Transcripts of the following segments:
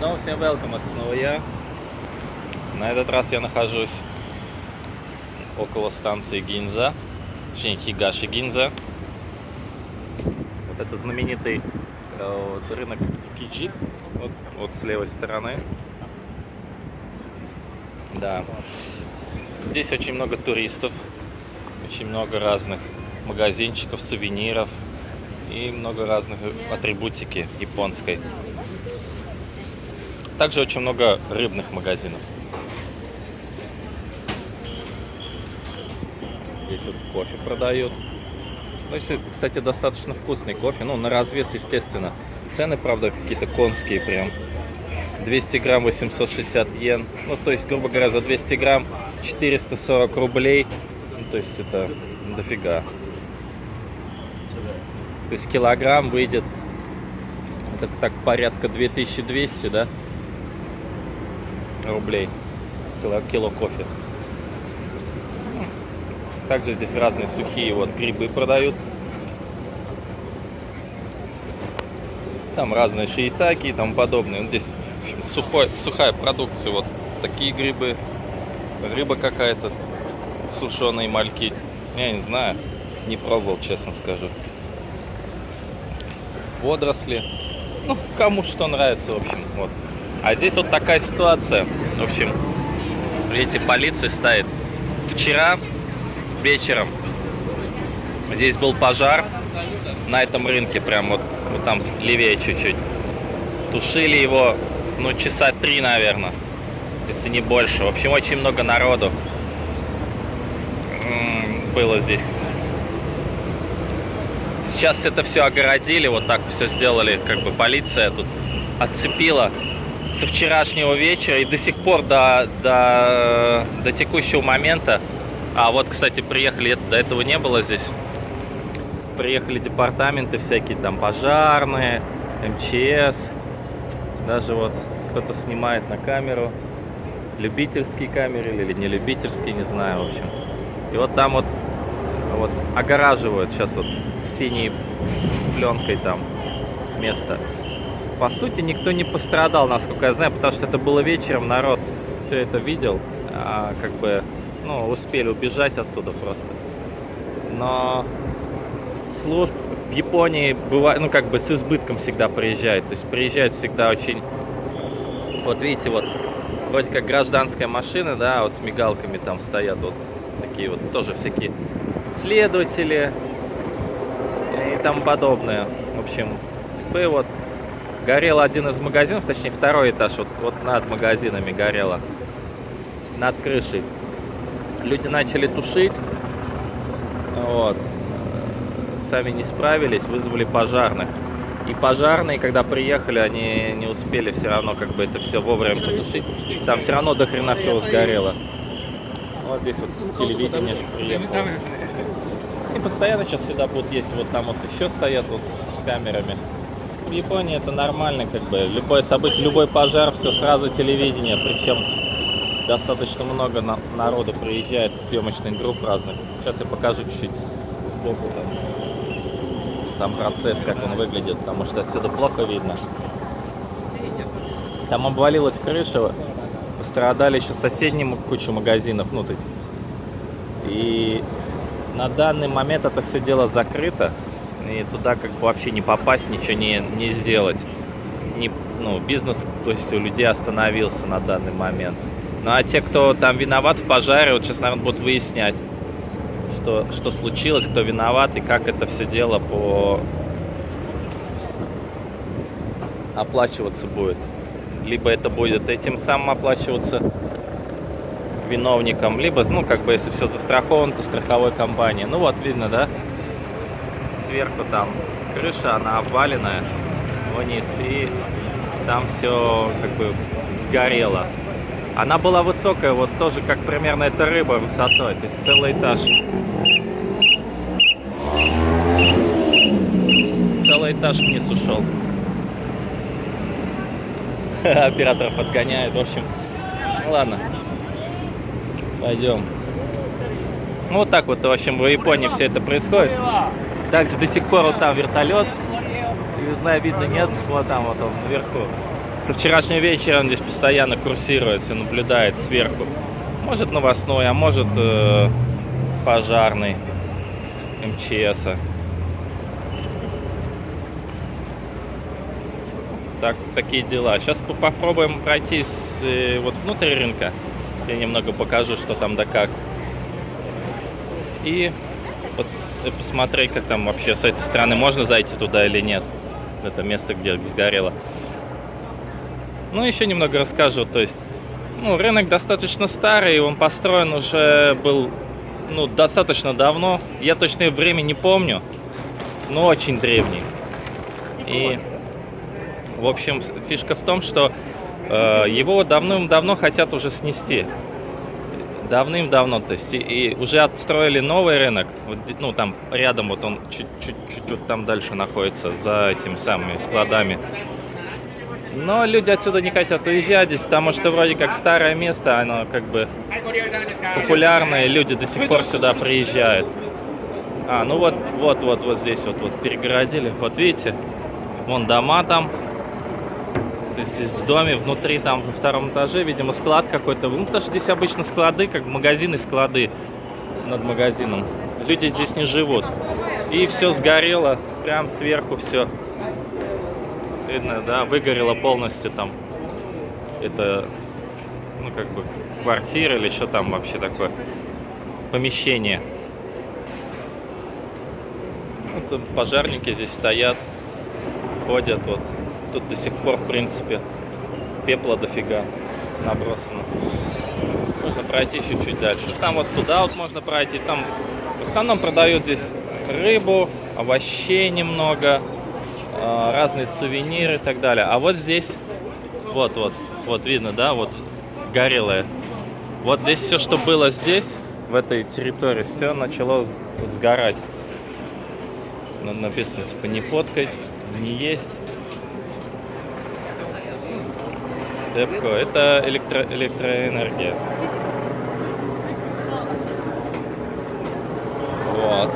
Снова всем welcome, это снова я. На этот раз я нахожусь около станции Гинза, точнее Хигаши Гинза. Вот это знаменитый э, вот рынок Скиджи, вот, вот с левой стороны. Да. Здесь очень много туристов, очень много разных магазинчиков, сувениров и много разных атрибутики японской. Также очень много рыбных магазинов. Здесь вот кофе продают. Ну, кстати, достаточно вкусный кофе. Ну, на развес, естественно. Цены, правда, какие-то конские прям. 200 грамм 860 йен. Ну, то есть, грубо говоря, за 200 грамм 440 рублей. Ну, то есть, это дофига. То есть, килограмм выйдет, это так порядка 2200, да? Рублей кило, кило кофе. Также здесь разные сухие вот грибы продают. Там разные шиитаки и тому подобное. Здесь сухой, сухая продукция. Вот такие грибы. Рыба какая-то. Сушеные мальки. Я не знаю. Не пробовал, честно скажу. Водоросли. Ну, кому что нравится, в общем. Вот. А здесь вот такая ситуация. В общем, видите, полиция стоит. Вчера вечером здесь был пожар на этом рынке, прям вот, вот там левее чуть-чуть. Тушили его, ну, часа три, наверное, если не больше. В общем, очень много народу было здесь. Сейчас это все огородили, вот так все сделали, как бы полиция тут отцепила со вчерашнего вечера и до сих пор до, до, до текущего момента. А вот, кстати, приехали, до этого не было здесь. Приехали департаменты всякие, там пожарные, МЧС. Даже вот кто-то снимает на камеру. Любительские камеры или не любительские, не знаю, в общем. И вот там вот, вот огораживают сейчас вот синей пленкой там место по сути, никто не пострадал, насколько я знаю, потому что это было вечером, народ все это видел, а, как бы, ну, успели убежать оттуда просто. Но служб в Японии бывает, ну, как бы с избытком всегда приезжают, то есть приезжают всегда очень, вот видите, вот, вроде как гражданская машина, да, вот с мигалками там стоят вот такие вот тоже всякие следователи и тому подобное. В общем, типы вот горел один из магазинов, точнее второй этаж, вот, вот над магазинами горело, над крышей. Люди начали тушить, вот, сами не справились, вызвали пожарных. И пожарные, когда приехали, они не успели все равно как бы это все вовремя потушить. Там все равно до хрена всего сгорело. Вот здесь вот телевидение приехало. И постоянно сейчас сюда будут есть, вот там вот еще стоят вот с камерами в Японии это нормально, как бы. Любое событие, любой пожар, все сразу телевидение. Причем достаточно много на народу приезжает, съемочных групп разных. Сейчас я покажу чуть-чуть сбоку там сам процесс, как он выглядит, потому что отсюда плохо видно. Там обвалилась крыша, пострадали еще соседние куча магазинов, ну, тут. И на данный момент это все дело закрыто и туда как бы вообще не попасть, ничего не, не сделать. Не, ну, бизнес, то есть у людей остановился на данный момент. Ну а те, кто там виноват в пожаре, вот сейчас, наверное, будут выяснять, что, что случилось, кто виноват и как это все дело по оплачиваться будет. Либо это будет этим самым оплачиваться виновником, либо, ну, как бы, если все застраховано, то страховой компании. Ну, вот, видно, да? Сверху там крыша, она обваленная вниз, и там все как бы сгорело. Она была высокая, вот тоже как примерно эта рыба высотой, то есть целый этаж. Целый этаж вниз ушел. Операторов отгоняет, в общем. Ну ладно, пойдем. Ну вот так вот, в общем, в Японии все это происходит. Также до сих пор вот там вертолет. Не знаю, видно, нет. Вот там вот он наверху. Со вчерашнего вечера он здесь постоянно курсирует, все наблюдает сверху. Может новостной, а может э, пожарный МЧСа. Так, такие дела. Сейчас попробуем пройти с, э, вот внутрь рынка. Я немного покажу, что там да как. И посмотреть, как там вообще с этой стороны можно зайти туда или нет. Это место, где сгорело. Ну, еще немного расскажу. То есть, ну, рынок достаточно старый, он построен уже был, ну, достаточно давно. Я точное время не помню, но очень древний. И в общем, фишка в том, что э, его давным-давно хотят уже снести. Давным-давно, то есть, и, и уже отстроили новый рынок, вот, ну, там рядом, вот он чуть-чуть вот там дальше находится, за этими самыми складами. Но люди отсюда не хотят уезжать потому что вроде как старое место, оно как бы популярное, люди до сих пор сюда приезжают. А, ну вот, вот, вот, вот здесь вот, вот перегородили, вот видите, вон дома там, то есть в доме, внутри, там, во втором этаже, видимо, склад какой-то. Ну, потому что здесь обычно склады, как магазины, склады над магазином. Люди здесь не живут. И все сгорело, прям сверху все. Видно, да, выгорело полностью там. Это, ну, как бы, квартира или что там вообще такое. Помещение. Вот пожарники здесь стоят, ходят вот тут до сих пор, в принципе, пепла дофига набросано. Можно пройти чуть-чуть дальше. Там вот туда вот можно пройти. Там в основном продают здесь рыбу, овощей немного, а, разные сувениры и так далее. А вот здесь, вот, вот, вот видно, да, вот горелое. Вот здесь все, что было здесь, в этой территории, все начало сгорать. Написано, типа, не фоткать, не есть. Депко. Это электро электроэнергия. Вот.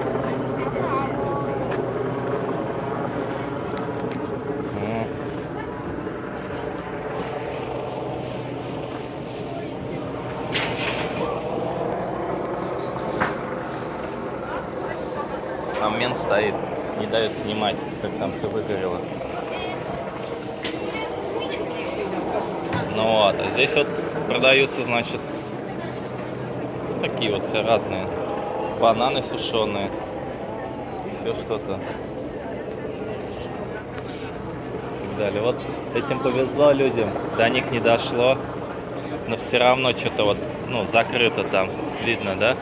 Там мент стоит, не дает снимать, как там все выгорело. Ну вот, а здесь вот продаются, значит, такие вот все разные. Бананы сушеные. Все что-то. И так далее. Вот этим повезло людям. До них не дошло. Но все равно что-то вот, ну, закрыто там. Видно, да?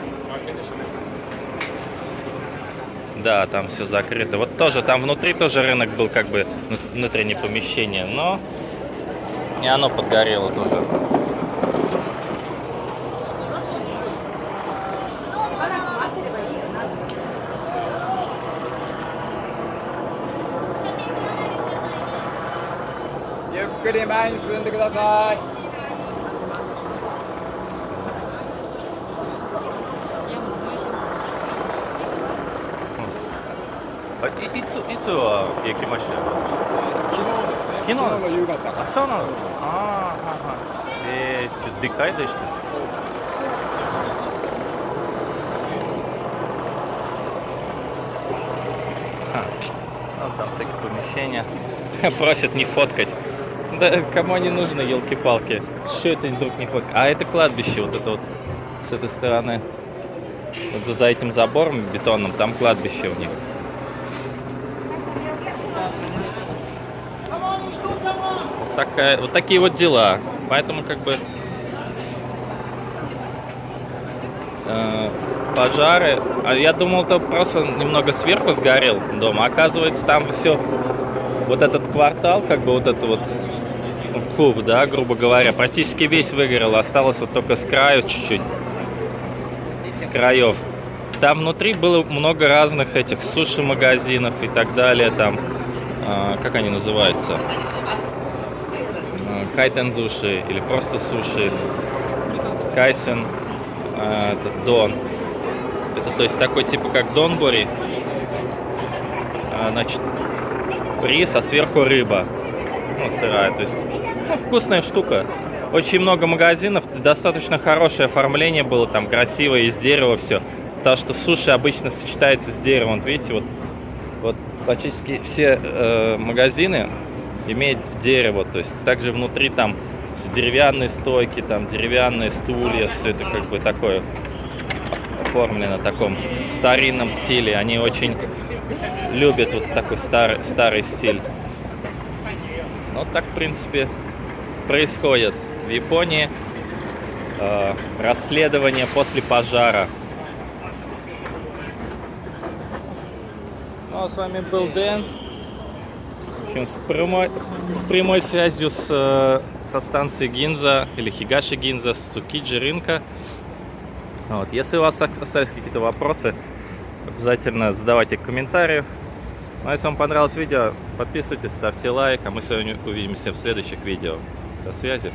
Да, там все закрыто. Вот тоже там внутри тоже рынок был как бы внутреннее помещение, но и оно подгорело тоже. Юккури 前に進んでください。あいいついつは行きました昨日ですね。 昨日ですの夕方。あそうなんですかああはいはいえー、でかいでしたА, ну, там всякие помещения. Просят не фоткать. Да кому не нужно, елки-палки. Что это вдруг не фоткать? А это кладбище, вот это вот с этой стороны. Вот за- за этим забором бетонным, там кладбище у них. Такая, вот такие вот дела. Поэтому как бы э, пожары. А я думал, то просто немного сверху сгорел дом. А оказывается, там все вот этот квартал, как бы вот это вот ну, куб, да, грубо говоря, практически весь выгорел. Осталось вот только с краю чуть-чуть. С краев. Там внутри было много разных этих суши-магазинов и так далее. Там, а, как они называются? А, Кайтен суши или просто суши. Кайсен, а, это Дон. Это то есть такой типа как Донбори. А, Значит, рис, а сверху рыба. ну, сырая. То есть ну, вкусная штука. Очень много магазинов, достаточно хорошее оформление было, там красивое, из дерева все. Потому что суши обычно сочетается с деревом. Вот видите, вот, вот практически все э, магазины имеют дерево. То есть также внутри там деревянные стойки, там деревянные стулья, все это как бы такое оформлено в таком старинном стиле. Они очень любят вот такой старый, старый стиль. Вот так, в принципе, происходит в Японии. Э, расследование после пожара. Ну а с вами был Дэн. Общем, с прямой, с прямой связью с, э, со станции Гинза или Хигаши Гинза с Цукиджи рынка. Вот. Если у вас остались какие-то вопросы, обязательно задавайте комментарии. Ну, а если вам понравилось видео, подписывайтесь, ставьте лайк, а мы с вами увидимся в следующих видео. До связи.